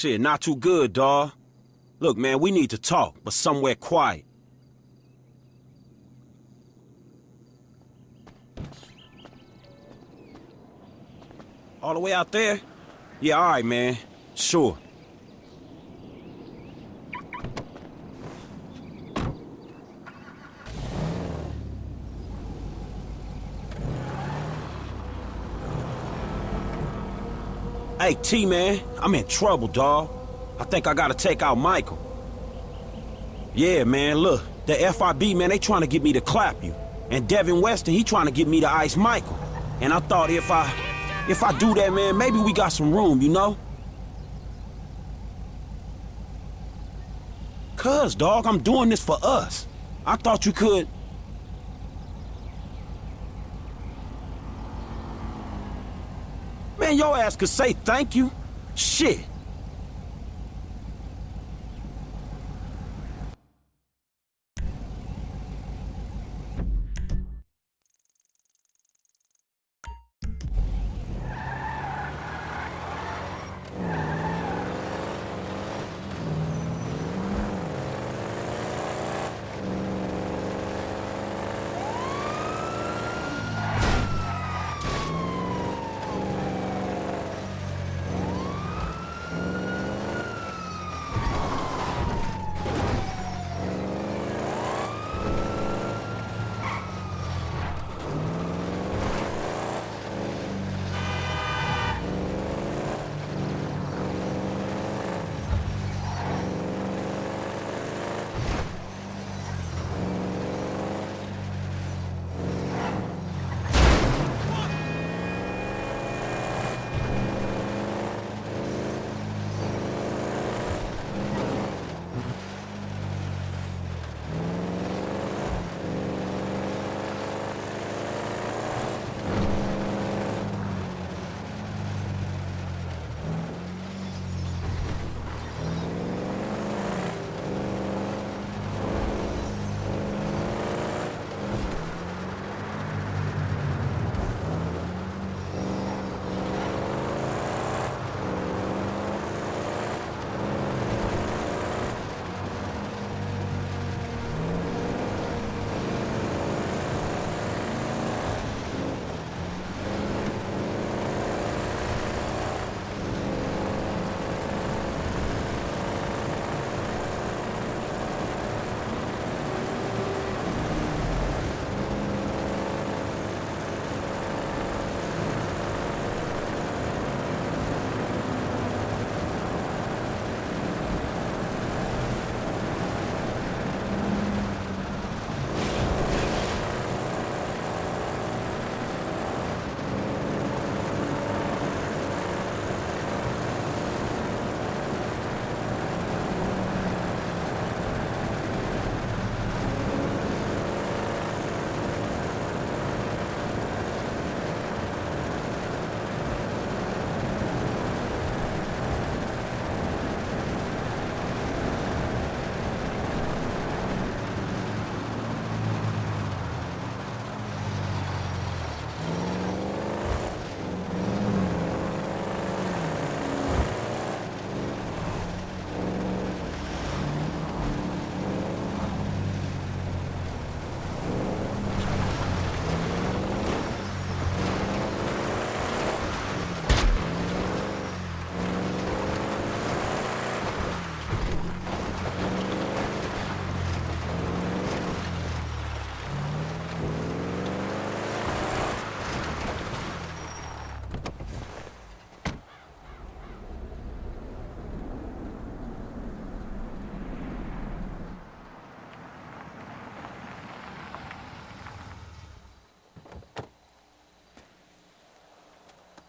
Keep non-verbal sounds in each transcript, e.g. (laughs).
Shit, not too good, dawg. Look, man, we need to talk, but somewhere quiet. All the way out there? Yeah, all right, man. Sure. Hey, T-Man, I'm in trouble, dawg. I think I gotta take out Michael. Yeah, man, look. The FIB, man, they trying to get me to clap you. And Devin Weston, he trying to get me to ice Michael. And I thought if I... If I do that, man, maybe we got some room, you know? Cuz, dog, I'm doing this for us. I thought you could... Man, your ass could say thank you. Shit.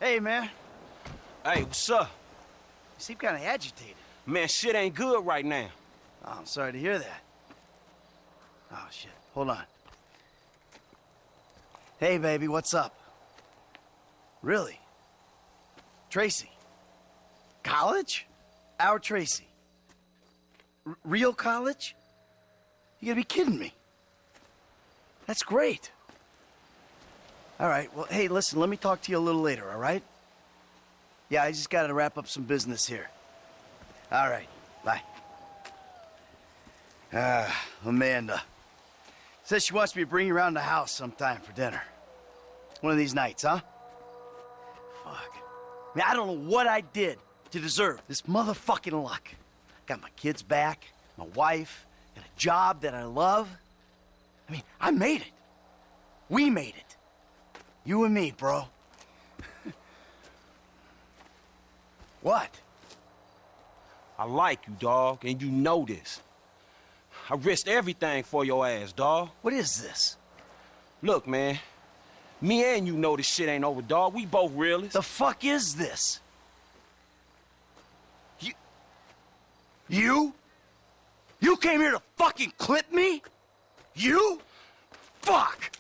Hey, man. Hey, what's up? You seem kind of agitated. Man, shit ain't good right now. Oh, I'm sorry to hear that. Oh, shit. Hold on. Hey, baby, what's up? Really? Tracy? College? Our Tracy? R real college? You gotta be kidding me. That's great. All right, well, hey, listen, let me talk to you a little later, all right? Yeah, I just gotta wrap up some business here. All right. Bye. Ah, Amanda. Says she wants me to bring you around the house sometime for dinner. One of these nights, huh? Fuck. I mean, I don't know what I did to deserve this motherfucking luck. Got my kids back, my wife, got a job that I love. I mean, I made it. We made it. You and me, bro. what? I like you, dog, and you know this. I risked everything for your ass, dog. What is this? Look, man. Me and you know this shit ain't over, dog. We both realists. The fuck is this? You... You? You came here to fucking clip me? You? Fuck!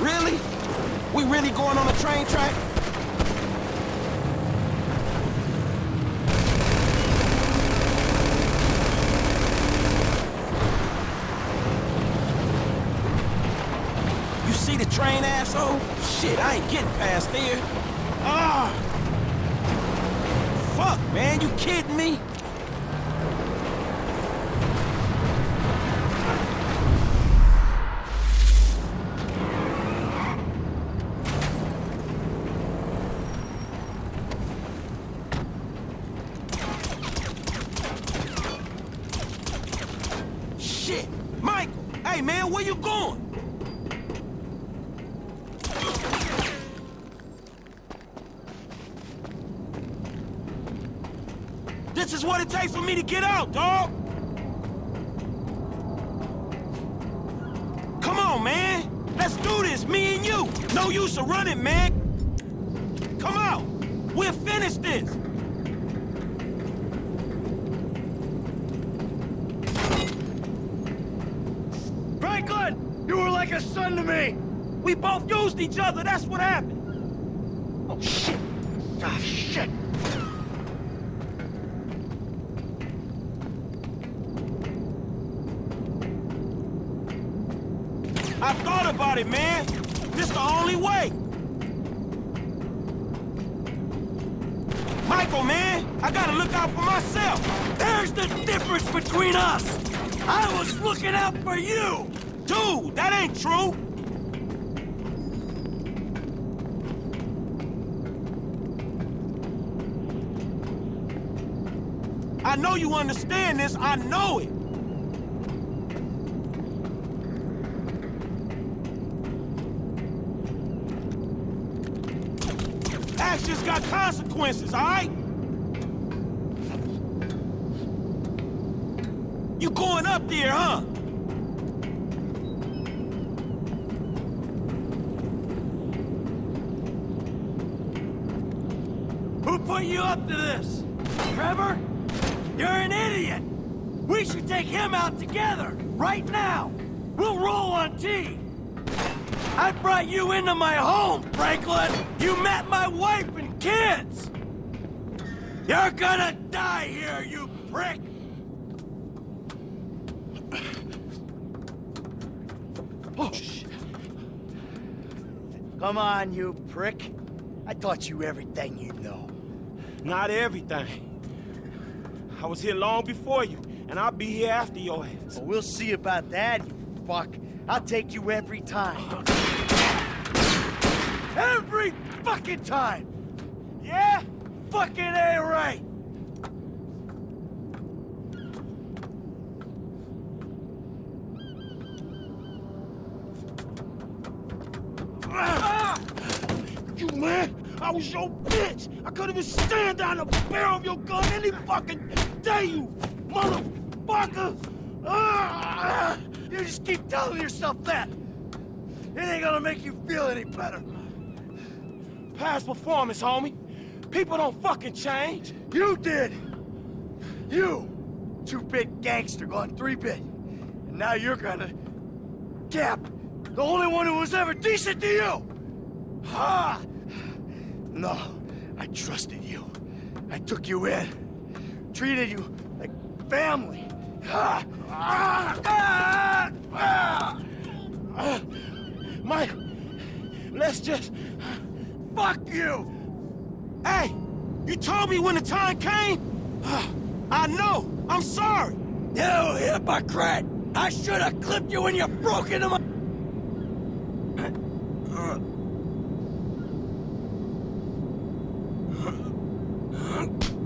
Really? We really going on a train track? You see the train, asshole? Shit, I ain't getting past there. Ah! Fuck, man, you kidding me? Shit! Michael! Hey, man, where you going? This is what it takes for me to get out, dog! Come on, man! Let's do this, me and you! No use of running, man! Come out! We'll finish this! Franklin! You were like a son to me! We both used each other, that's what happened! Oh, shit! Ah, shit! I thought about it, man. This the only way. Michael, man, I gotta look out for myself. There's the difference between us! I was looking out for you! Dude, that ain't true. I know you understand this. I know it. Actions got consequences, all right? You going up there, huh? Who put you up to this? Trevor? You're an idiot! We should take him out together, right now! We'll roll on T! I brought you into my home, Franklin! You met my wife and kids! You're gonna die here, you prick! Oh, shit. Come on, you prick. I taught you everything you know. Not everything. I was here long before you, and I'll be here after your ass. Well, we'll see about that, you fuck. I'll take you every time. (laughs) Every fucking time! Yeah? Fucking A right! You man, I was your bitch. I couldn't even stand down the barrel of your gun any fucking day, you motherfucker. Ah! You just keep telling yourself that. It ain't gonna make you feel any better. Past performance, homie. People don't fucking change. You did! You! Two-bit gangster gone three-bit. And now you're gonna... Cap! The only one who was ever decent to you! Ha! No, I trusted you. I took you in. treated you like family. Ah, ah, ah, ah. Mike, let's just... Fuck you! Hey, you told me when the time came. (sighs) I know. I'm sorry. You hypocrite! I should have clipped you when you broke into my...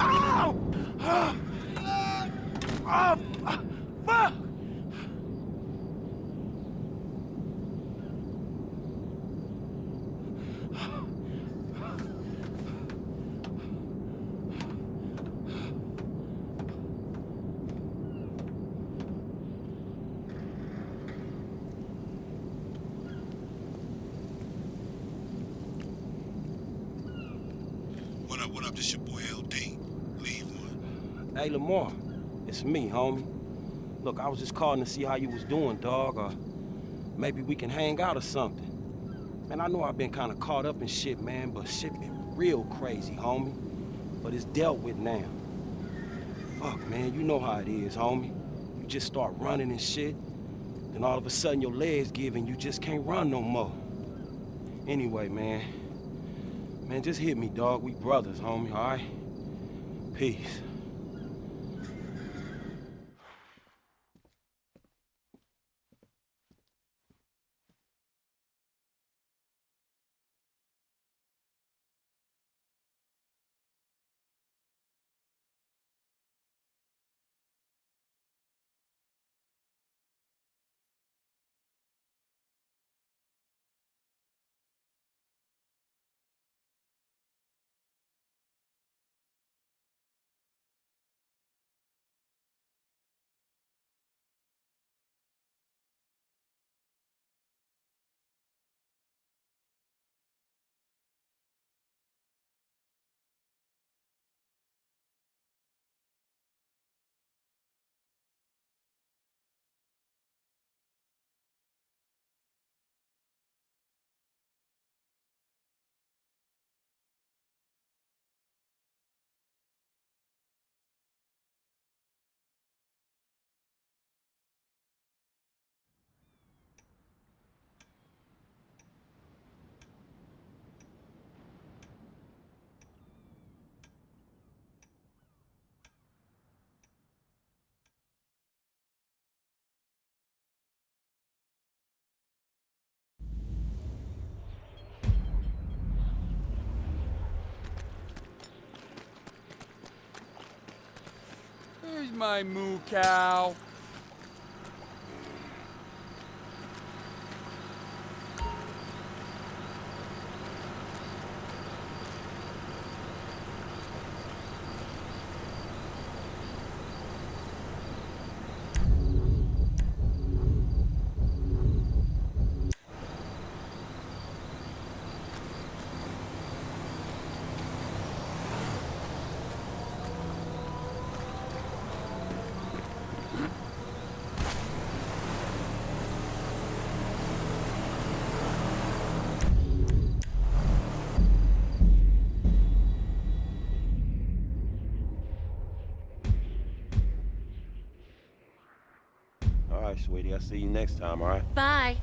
Ow! Oh, fuck! What up, what up? This your boy LD. Leave one. Hey, Lamar, it's me, homie. Look, I was just calling to see how you was doing, dog, or maybe we can hang out or something. Man, I know I've been kind of caught up in shit, man, but shit been real crazy, homie. But it's dealt with now. Fuck, man, you know how it is, homie. You just start running and shit, then all of a sudden your legs give and you just can't run no more. Anyway, man, man, just hit me, dog. We brothers, homie, all right? Peace. My moo cow. Sweetie. I'll see you next time, all right? Bye.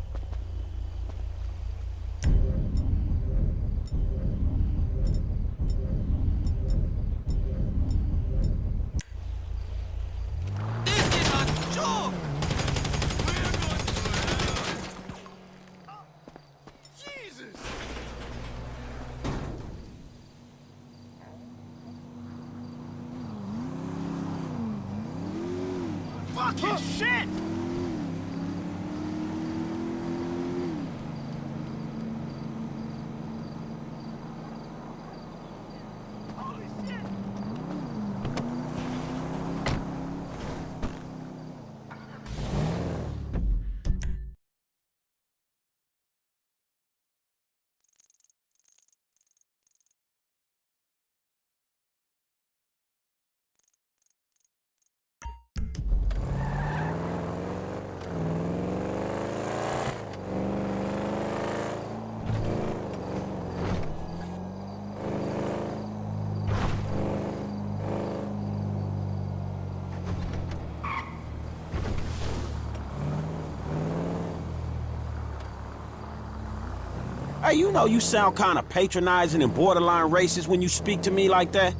Hey, you know you sound kind of patronizing and borderline racist when you speak to me like that.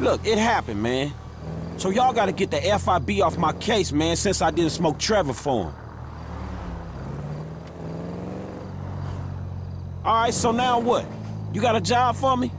Look, it happened, man. So y'all gotta get the FIB off my case, man, since I didn't smoke Trevor for him. All right, so now what? You got a job for me?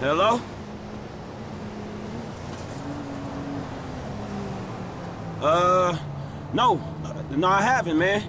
Hello? Uh, no. No, I haven't, man.